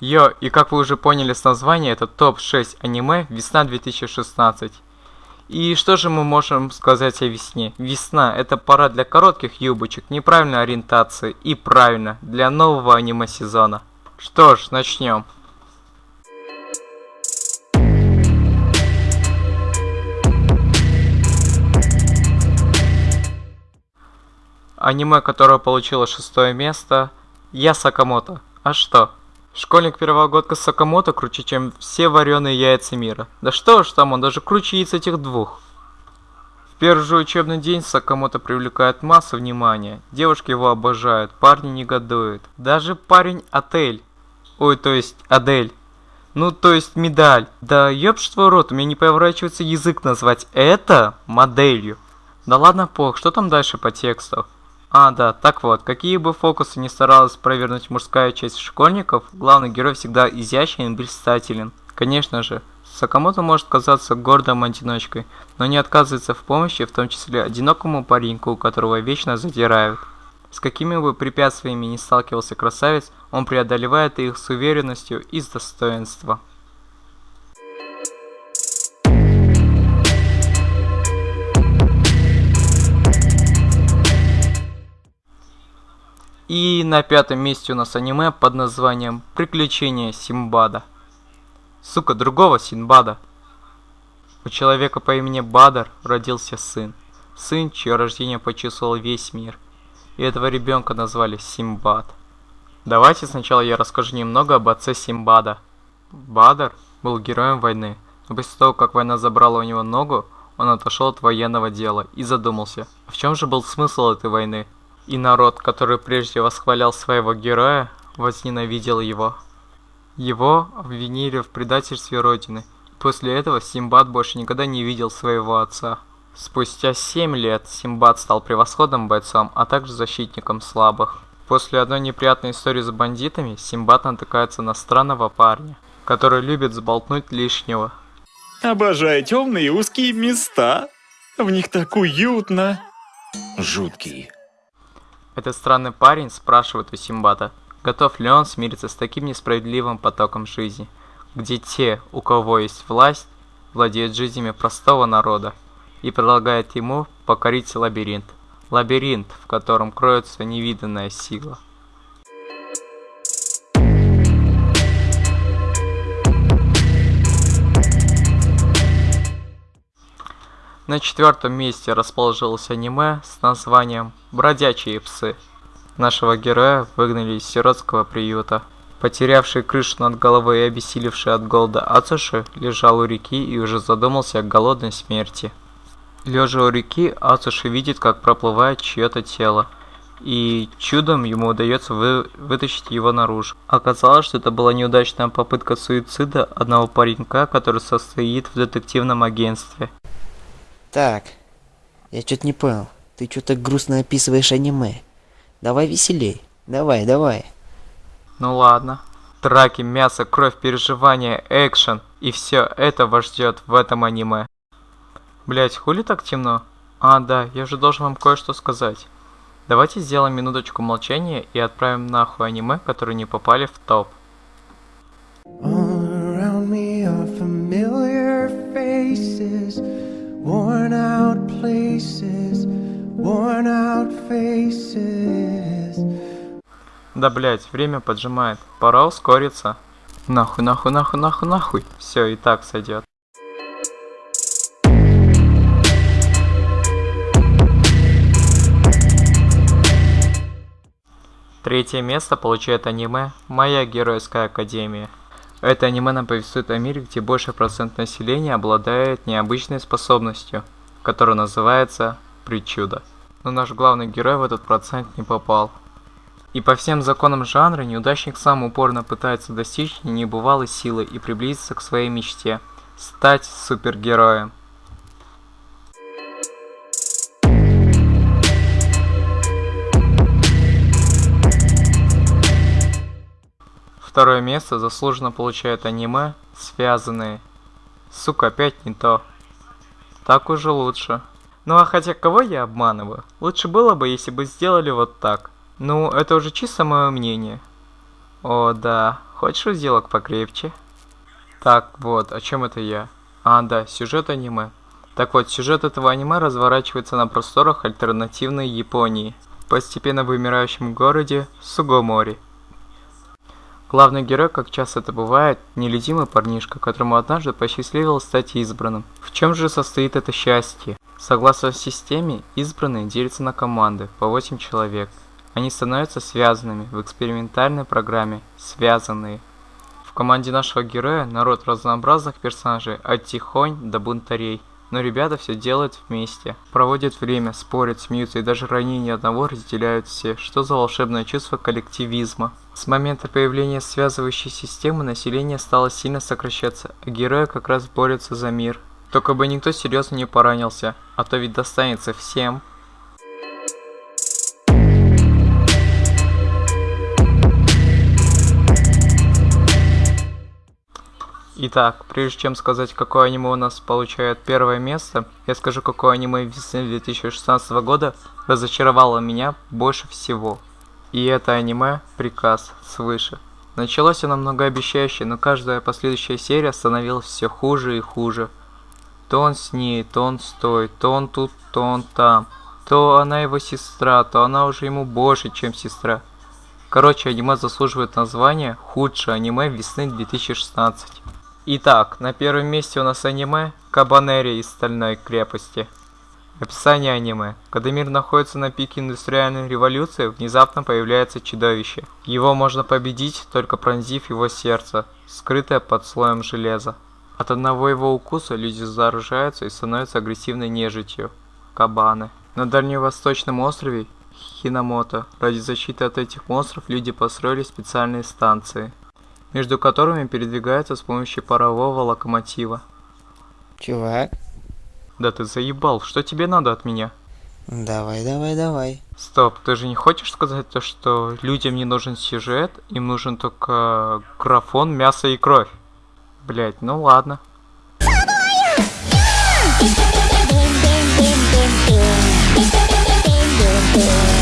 Йо, и как вы уже поняли с названия, это топ-6 аниме весна 2016. И что же мы можем сказать о весне? Весна – это пора для коротких юбочек, неправильной ориентации и правильно, для нового аниме-сезона. Что ж, начнем. Аниме, которое получило шестое место, Я Сакамото. А что? Школьник первогодка Сакамото круче, чем все вареные яйца мира. Да что ж там, он даже круче яиц этих двух. В первый же учебный день Сакамото привлекает массу внимания. Девушки его обожают, парни негодуют. Даже парень Отель. Ой, то есть Адель. Ну, то есть медаль. Да ёб твой рот, у меня не поворачивается язык назвать это моделью. Да ладно, пох, что там дальше по тексту? А, да, так вот, какие бы фокусы ни старалась провернуть мужская часть школьников, главный герой всегда изящен и блистателен. Конечно же, Сакамото может казаться гордым одиночкой, но не отказывается в помощи, в том числе одинокому пареньку, которого вечно задирают. С какими бы препятствиями ни сталкивался красавец, он преодолевает их с уверенностью и с достоинством. И на пятом месте у нас аниме под названием «Приключения Симбада». Сука, другого Синбада. У человека по имени Бадар родился сын. Сын, чье рождение почувствовал весь мир. И этого ребенка назвали Симбад. Давайте сначала я расскажу немного об отце Симбада. Бадар был героем войны, но после того, как война забрала у него ногу, он отошел от военного дела и задумался, в чем же был смысл этой войны? И народ, который прежде восхвалял своего героя, возненавидел его. Его обвинили в предательстве Родины. После этого Симбад больше никогда не видел своего отца. Спустя 7 лет Симбад стал превосходным бойцом, а также защитником слабых. После одной неприятной истории с бандитами, Симбад натыкается на странного парня, который любит сболтнуть лишнего. Обожаю темные узкие места. В них так уютно. Жуткий. Этот странный парень спрашивает у Симбата, готов ли он смириться с таким несправедливым потоком жизни, где те, у кого есть власть, владеют жизнями простого народа, и предлагает ему покорить лабиринт. Лабиринт, в котором кроется невиданная сила. На четвертом месте расположилось аниме с названием «Бродячие псы». Нашего героя выгнали из сиротского приюта. Потерявший крышу над головой и обессилевший от голода Ацуши лежал у реки и уже задумался о голодной смерти. Лежа у реки, Ацуши видит, как проплывает чье-то тело, и чудом ему удается вы вытащить его наружу. Оказалось, что это была неудачная попытка суицида одного паренька, который состоит в детективном агентстве. Так, я что-то не понял. Ты что-то грустно описываешь аниме. Давай веселей. Давай, давай. Ну ладно. Драки, мясо, кровь, переживания, экшен. И все это вас ждет в этом аниме. Блять, хули так темно? А, да, я же должен вам кое-что сказать. Давайте сделаем минуточку молчания и отправим нахуй аниме, которые не попали в топ. Places, worn out faces. Да блять, время поджимает. Пора ускориться. Нахуй, нахуй, нахуй, нахуй, нахуй. Все, и так сойдет. Третье место получает аниме «Моя геройская академия». Это аниме нам повествует о мире, где больший процент населения обладает необычной способностью, которая называется причуда. Но наш главный герой в этот процент не попал. И по всем законам жанра неудачник сам упорно пытается достичь небывалой силы и приблизиться к своей мечте – стать супергероем. Второе место заслуженно получает аниме, связанные. Сука, опять не то. Так уже лучше. Ну а хотя кого я обманываю? Лучше было бы, если бы сделали вот так. Ну, это уже чисто мое мнение. О, да. Хочешь узелок покрепче? Так, вот, о чем это я? А, да, сюжет аниме. Так вот, сюжет этого аниме разворачивается на просторах альтернативной Японии, в постепенно вымирающем городе Сугомори. Главный герой, как часто это бывает, нелюдимый парнишка, которому однажды посчастливилось стать избранным. В чем же состоит это счастье? Согласно системе, избранные делятся на команды по 8 человек. Они становятся связанными в экспериментальной программе «Связанные». В команде нашего героя народ разнообразных персонажей от тихонь до бунтарей. Но ребята все делают вместе. Проводят время, спорят, смеются и даже ранения одного разделяют все. Что за волшебное чувство коллективизма? С момента появления связывающей системы население стало сильно сокращаться, а герои как раз борются за мир. Только бы никто серьезно не поранился, а то ведь достанется всем. Итак, прежде чем сказать, какое аниме у нас получает первое место, я скажу, какое аниме весны 2016 года разочаровало меня больше всего. И это аниме «Приказ свыше». Началось оно многообещающе, но каждая последующая серия становилась все хуже и хуже. То он с ней, то он стоит, то он тут, то он там. То она его сестра, то она уже ему больше, чем сестра. Короче, аниме заслуживает названия «Худшее аниме весны 2016». Итак, на первом месте у нас аниме Кабанери из Стальной крепости. Описание аниме. Когда мир находится на пике индустриальной революции, внезапно появляется чудовище. Его можно победить, только пронзив его сердце, скрытое под слоем железа. От одного его укуса люди заражаются и становятся агрессивной нежитью. Кабаны. На дальневосточном острове Хинамото ради защиты от этих монстров люди построили специальные станции между которыми передвигаются с помощью парового локомотива. Чувак, Да ты заебал, что тебе надо от меня? давай, давай, давай. Стоп, ты же не хочешь сказать то, что людям не нужен сюжет, им нужен только графон, мясо и кровь? Блять, ну ладно. Boom,